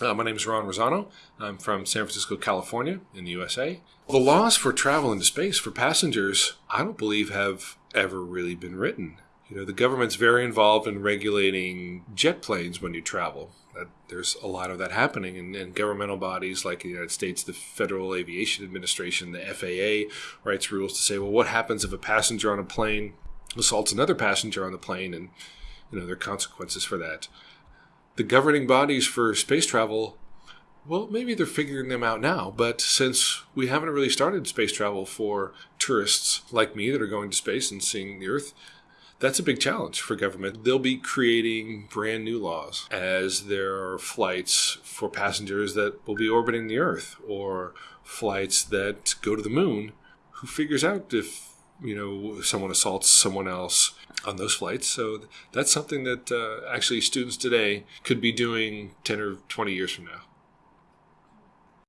Uh, my name is Ron Rosano. I'm from San Francisco, California, in the USA. The laws for travel into space for passengers, I don't believe, have ever really been written. You know, the government's very involved in regulating jet planes when you travel. There's a lot of that happening, and, and governmental bodies like the United States, the Federal Aviation Administration, the FAA, writes rules to say, well, what happens if a passenger on a plane assaults another passenger on the plane, and you know there are consequences for that. The governing bodies for space travel, well, maybe they're figuring them out now, but since we haven't really started space travel for tourists like me that are going to space and seeing the Earth, that's a big challenge for government. They'll be creating brand new laws as there are flights for passengers that will be orbiting the Earth or flights that go to the moon. Who figures out if you know someone assaults someone else on those flights? So that's something that uh, actually students today could be doing ten or twenty years from now.